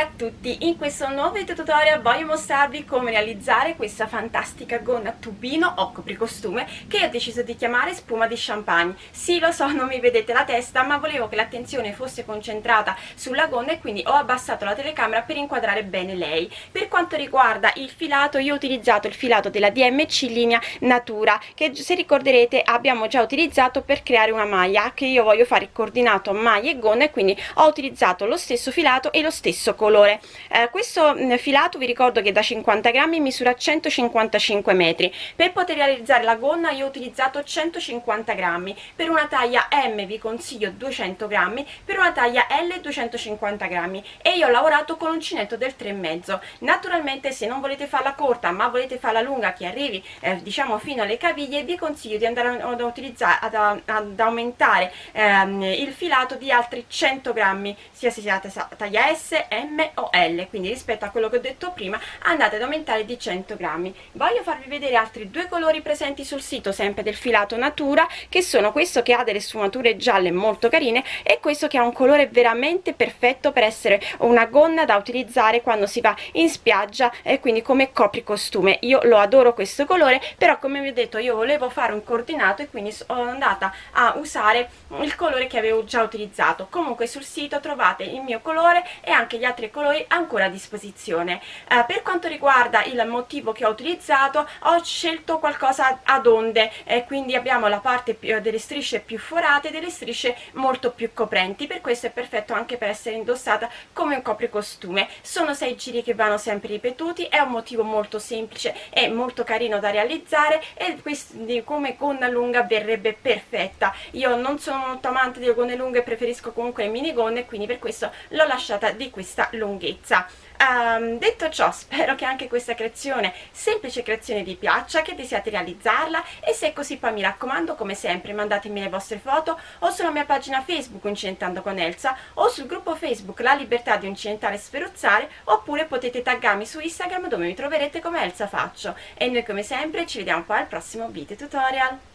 a tutti, in questo nuovo video tutorial voglio mostrarvi come realizzare questa fantastica gonna tubino o copricostume che ho deciso di chiamare spuma di champagne. Sì lo so non mi vedete la testa ma volevo che l'attenzione fosse concentrata sulla gonna e quindi ho abbassato la telecamera per inquadrare bene lei. Per quanto riguarda il filato io ho utilizzato il filato della DMC linea Natura che se ricorderete abbiamo già utilizzato per creare una maglia che io voglio fare coordinato maglia e gonna e quindi ho utilizzato lo stesso filato e lo stesso colore eh, questo mm, filato vi ricordo che da 50 grammi misura 155 metri. Per poter realizzare la gonna io ho utilizzato 150 grammi. Per una taglia m vi consiglio 200 grammi per una taglia l 250 grammi. E io ho lavorato con uncinetto del 3,5 naturalmente se non volete farla corta ma volete farla lunga che arrivi eh, diciamo fino alle caviglie vi consiglio di andare ad utilizzare ad, ad aumentare ehm, il filato di altri 100 grammi sia se siate taglia s m o L quindi rispetto a quello che ho detto prima andate ad aumentare di 100 grammi. Voglio farvi vedere altri due colori presenti sul sito sempre del filato natura che sono questo che ha delle sfumature gialle molto carine e questo che ha un colore veramente perfetto per essere una gonna da utilizzare quando si va in spiaggia e quindi come copri costume io lo adoro questo colore però come vi ho detto io volevo fare un coordinato e quindi sono andata a usare il colore che avevo già utilizzato. Comunque sul sito trovate il mio colore e anche gli altri colori ancora a disposizione. Eh, per quanto riguarda il motivo che ho utilizzato ho scelto qualcosa ad onde e quindi abbiamo la parte più, delle strisce più forate e delle strisce molto più coprenti. Per questo è perfetto anche per essere indossata come un copricostume. Sono sei giri che vanno sempre ripetuti è un motivo molto semplice e molto carino da realizzare e quindi come gonna lunga verrebbe perfetta. Io non sono molto amante delle gonne lunghe preferisco comunque minigonne quindi per questo l'ho lasciata di questa lunghezza. Um, detto ciò spero che anche questa creazione semplice creazione vi piaccia che desiate realizzarla. E se è così poi mi raccomando come sempre mandatemi le vostre foto o sulla mia pagina facebook Incidentando con Elsa o sul gruppo facebook La Libertà di Incidentare e Sferuzzare oppure potete taggarmi su Instagram dove mi troverete come Elsa Faccio. E noi come sempre ci vediamo poi al prossimo video tutorial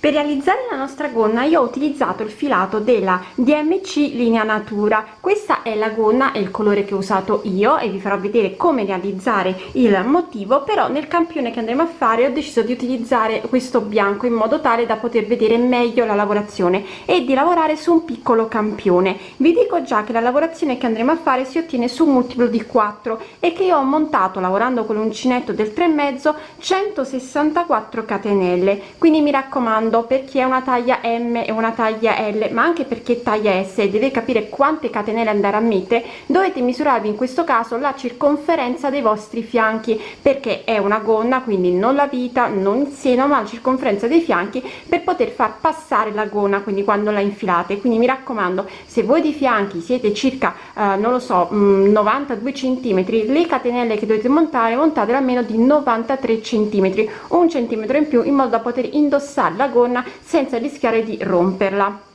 per realizzare la nostra gonna io ho utilizzato il filato della DMC linea natura. Questa è la gonna è il colore che ho usato io e vi farò vedere come realizzare il motivo però nel campione che andremo a fare ho deciso di utilizzare questo bianco in modo tale da poter vedere meglio la lavorazione e di lavorare su un piccolo campione. Vi dico già che la lavorazione che andremo a fare si ottiene su un multiplo di 4 e che io ho montato lavorando con l'uncinetto del 3 mezzo 164 catenelle. Quindi mi raccomando comando per chi è una taglia m e una taglia l ma anche perché taglia s e deve capire quante catenelle andare a mettere dovete misurarvi in questo caso la circonferenza dei vostri fianchi perché è una gonna quindi non la vita non il seno ma la circonferenza dei fianchi per poter far passare la gonna quindi quando la infilate. Quindi mi raccomando se voi di fianchi siete circa eh, non lo so mh, 92 centimetri le catenelle che dovete montare montate almeno di 93 centimetri un centimetro in più in modo da poter indossare la gonna gonna senza rischiare di romperla.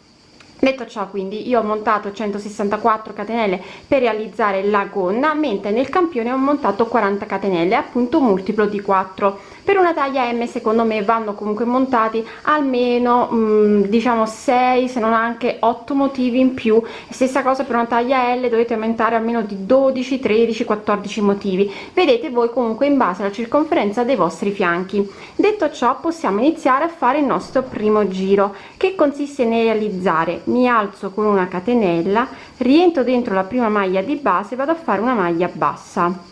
Detto ciò quindi io ho montato 164 catenelle per realizzare la gonna mentre nel campione ho montato 40 catenelle appunto multiplo di 4 per una taglia m secondo me vanno comunque montati almeno mh, mm, diciamo 6 se non anche 8 motivi in più. Stessa cosa per una taglia l dovete aumentare almeno di 12 13 14 motivi. Vedete voi comunque in base alla circonferenza dei vostri fianchi. Detto ciò possiamo iniziare a fare il nostro primo giro che consiste nel realizzare. Mi alzo con una catenella rientro dentro la prima maglia di base vado a fare una maglia bassa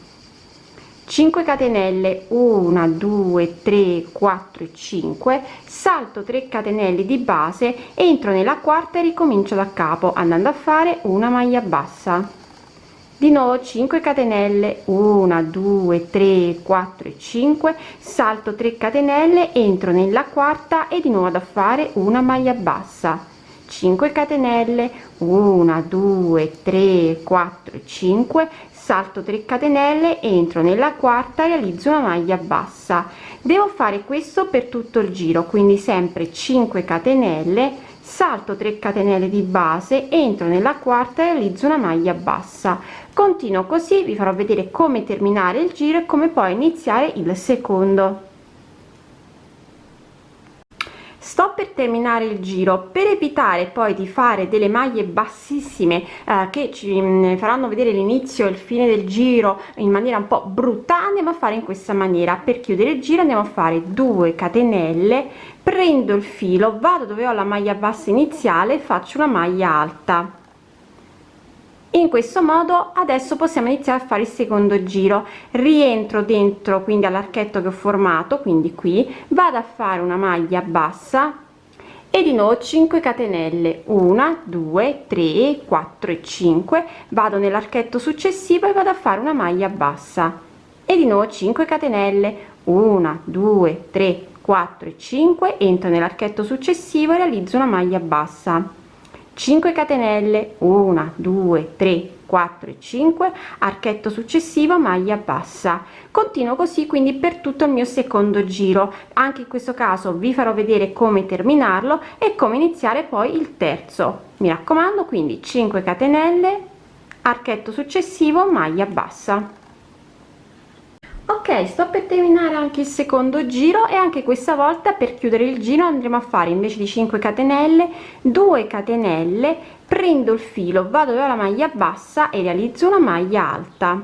5 catenelle 1 2 3 4 5 salto 3 catenelle di base entro nella quarta e ricomincio da capo andando a fare una maglia bassa. Di nuovo 5 catenelle 1 2 3 4 e 5 salto 3 catenelle entro nella quarta e di nuovo da fare una maglia bassa 5 catenelle 1 2 3 4 5 salto 3 catenelle entro nella quarta realizzo una maglia bassa. Devo fare questo per tutto il giro quindi sempre 5 catenelle salto 3 catenelle di base entro nella quarta e realizzo una maglia bassa. Continuo così vi farò vedere come terminare il giro e come poi iniziare il secondo sto per terminare il giro. Per evitare poi di fare delle maglie bassissime eh, che ci mh, faranno vedere l'inizio e il fine del giro in maniera un po brutta andiamo a fare in questa maniera. Per chiudere il giro andiamo a fare 2 catenelle prendo il filo vado dove ho la maglia bassa iniziale faccio una maglia alta in questo modo adesso possiamo iniziare a fare il secondo giro. Rientro dentro quindi all'archetto che ho formato quindi qui. Vado a fare una maglia bassa. E di nuovo 5 catenelle. 1 2 3 4 e 5 vado nell'archetto successivo e vado a fare una maglia bassa. E di nuovo 5 catenelle. 1 2 3 4 e 5 entro nell'archetto successivo e realizzo una maglia bassa 5 catenelle 1 2 3 4 e 5 archetto successivo maglia bassa. Continuo così quindi per tutto il mio secondo giro. Anche in questo caso vi farò vedere come terminarlo e come iniziare poi il terzo. Mi raccomando quindi 5 catenelle archetto successivo maglia bassa ok sto per terminare anche il secondo giro e anche questa volta per chiudere il giro andremo a fare invece di 5 catenelle 2 catenelle prendo il filo vado dove ho la maglia bassa e realizzo una maglia alta.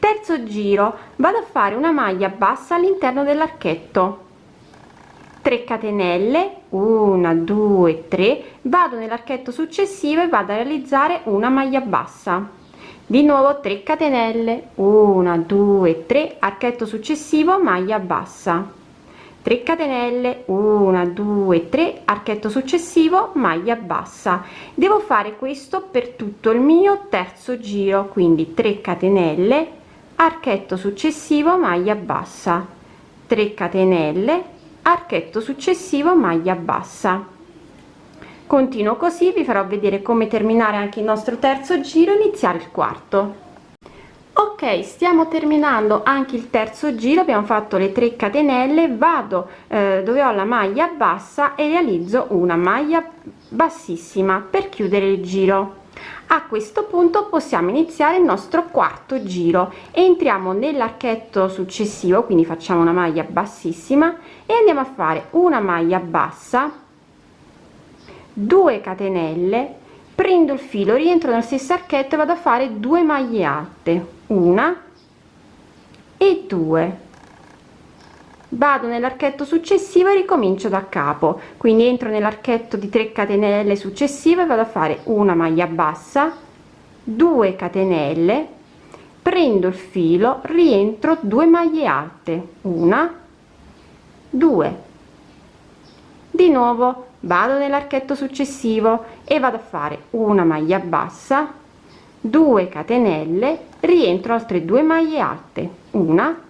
Terzo giro vado a fare una maglia bassa all'interno dell'archetto. 3 catenelle 1 2 3 vado nell'archetto successivo e vado a realizzare una maglia bassa di nuovo 3 catenelle. 1 2 3 archetto successivo maglia bassa. 3 catenelle. 1 2 3 archetto successivo maglia bassa. Devo fare questo per tutto il mio terzo giro quindi 3 catenelle. Archetto successivo maglia bassa. 3 catenelle. Archetto successivo maglia bassa continuo così vi farò vedere come terminare anche il nostro terzo giro iniziare il quarto. Ok stiamo terminando anche il terzo giro abbiamo fatto le 3 catenelle vado eh, dove ho la maglia bassa e realizzo una maglia bassissima per chiudere il giro. A questo punto possiamo iniziare il nostro quarto giro. Entriamo nell'archetto successivo quindi facciamo una maglia bassissima e andiamo a fare una maglia bassa 2 catenelle prendo il filo rientro nel stesso archetto vado a fare due maglie alte una e due. Vado nell'archetto successivo e ricomincio da capo. Quindi entro nell'archetto di 3 catenelle successive vado a fare una maglia bassa 2 catenelle prendo il filo rientro 2 maglie alte una 2 di nuovo vado nell'archetto successivo e vado a fare una maglia bassa 2 catenelle rientro altre due maglie alte una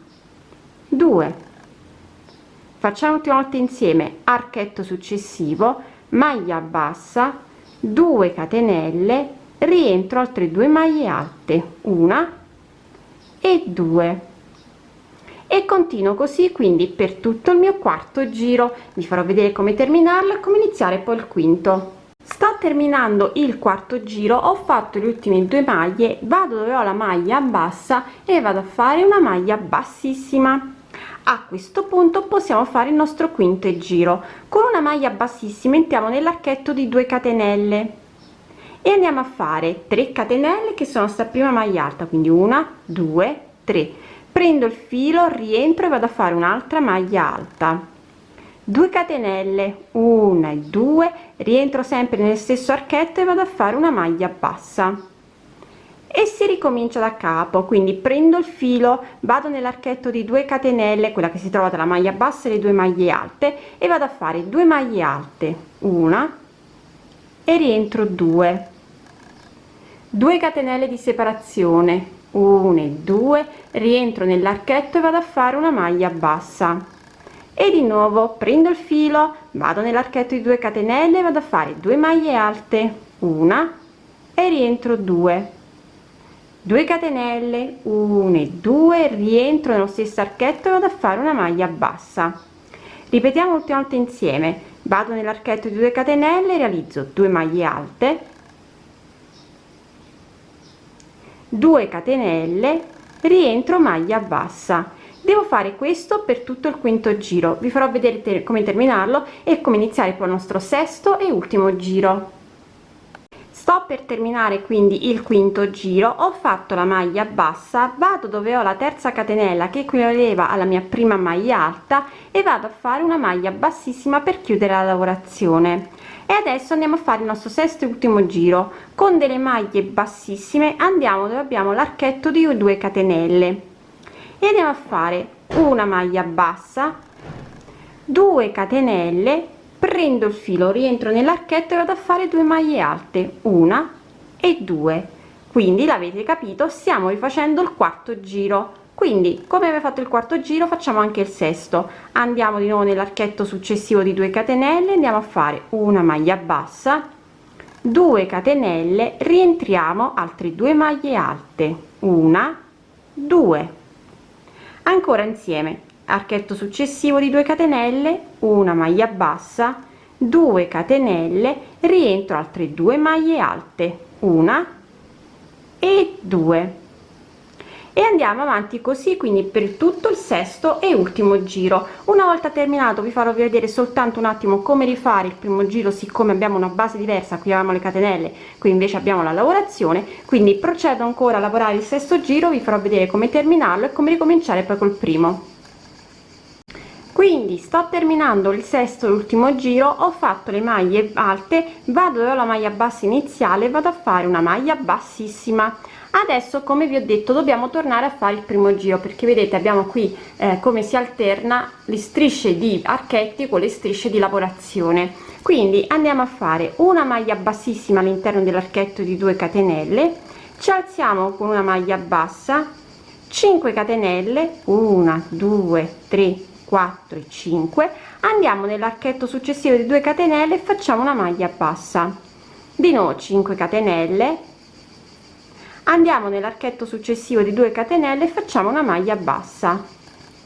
2 facciamo ultima volta insieme archetto successivo maglia bassa 2 catenelle rientro altre due maglie alte una e 2 e continuo così quindi per tutto il mio quarto giro. Vi farò vedere come terminarlo e come iniziare poi il quinto. Sto terminando il quarto giro. Ho fatto le ultime due maglie. Vado dove ho la maglia bassa e vado a fare una maglia bassissima. A questo punto possiamo fare il nostro quinto giro. Con una maglia bassissima entriamo nell'archetto di 2 catenelle. E andiamo a fare 3 catenelle che sono sta prima maglia alta quindi una due tre prendo il filo rientro e vado a fare un'altra maglia alta. 2 catenelle 1 e 2 rientro sempre nel stesso archetto e vado a fare una maglia bassa. E si ricomincia da capo quindi prendo il filo vado nell'archetto di 2 catenelle quella che si trova tra la maglia bassa e le due maglie alte e vado a fare 2 maglie alte una e rientro 2 2 catenelle di separazione 1 e 2 rientro nell'archetto e vado a fare una maglia bassa. E di nuovo prendo il filo vado nell'archetto di 2 catenelle vado a fare 2 maglie alte. Una e rientro 2 2 catenelle 1 e 2 rientro nello stesso archetto e vado a fare una maglia bassa. Ripetiamo l'ultima volta insieme. Vado nell'archetto di 2 catenelle realizzo 2 maglie alte 2 catenelle rientro maglia bassa. Devo fare questo per tutto il quinto giro. Vi farò vedere te come terminarlo e come iniziare poi il nostro sesto e ultimo giro. Sto per terminare quindi il quinto giro. Ho fatto la maglia bassa vado dove ho la terza catenella che equivaleva alla mia prima maglia alta e vado a fare una maglia bassissima per chiudere la lavorazione. E adesso andiamo a fare il nostro sesto e ultimo giro con delle maglie bassissime andiamo dove abbiamo l'archetto di 2 catenelle. E andiamo a fare una maglia bassa 2 catenelle prendo il filo rientro nell'archetto e vado a fare due maglie alte una e due. Quindi l'avete capito stiamo rifacendo il quarto giro. Quindi come aveva fatto il quarto giro facciamo anche il sesto. Andiamo di nuovo nell'archetto successivo di 2 catenelle andiamo a fare una maglia bassa 2 catenelle rientriamo altre due maglie alte. Una 2 ancora insieme archetto successivo di 2 catenelle una maglia bassa 2 catenelle rientro altre due maglie alte. Una e 2 e andiamo avanti così quindi per tutto il sesto e ultimo giro. Una volta terminato vi farò vedere soltanto un attimo come rifare il primo giro siccome abbiamo una base diversa qui avevamo le catenelle qui invece abbiamo la lavorazione. Quindi procedo ancora a lavorare il sesto giro vi farò vedere come terminarlo e come ricominciare poi col primo. Quindi sto terminando il sesto e ultimo giro ho fatto le maglie alte vado dove ho la maglia bassa iniziale vado a fare una maglia bassissima adesso come vi ho detto dobbiamo tornare a fare il primo giro perché vedete abbiamo qui eh, come si alterna le strisce di archetti con le strisce di lavorazione. Quindi andiamo a fare una maglia bassissima all'interno dell'archetto di 2 catenelle ci alziamo con una maglia bassa 5 catenelle 1 2 3 4 e 5 andiamo nell'archetto successivo di 2 catenelle e facciamo una maglia bassa. Di nuovo 5 catenelle andiamo nell'archetto successivo di 2 catenelle e facciamo una maglia bassa.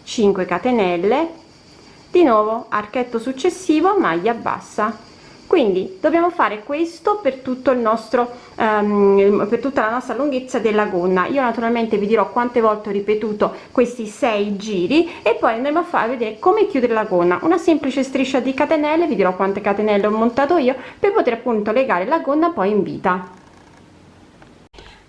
5 catenelle. Di nuovo archetto successivo maglia bassa. Quindi dobbiamo fare questo per tutto il nostro um, per tutta la nostra lunghezza della gonna. Io naturalmente vi dirò quante volte ho ripetuto questi sei giri e poi andremo a fare vedere come chiudere la gonna. Una semplice striscia di catenelle vi dirò quante catenelle ho montato io per poter appunto legare la gonna poi in vita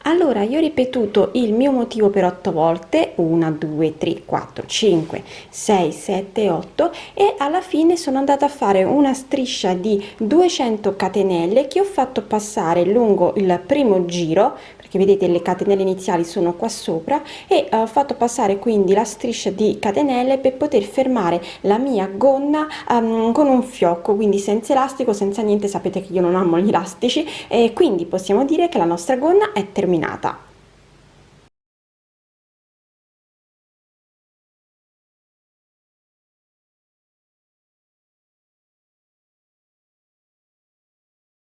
allora io ho ripetuto il mio motivo per 8 volte 1 2 3 4 5 6 7 8 e alla fine sono andata a fare una striscia di 200 catenelle che ho fatto passare lungo il primo giro perché vedete le catenelle iniziali sono qua sopra e ho fatto passare quindi la striscia di catenelle per poter fermare la mia gonna um, con un fiocco quindi senza elastico senza niente sapete che io non amo gli elastici e quindi possiamo dire che la nostra gonna è terminata terminata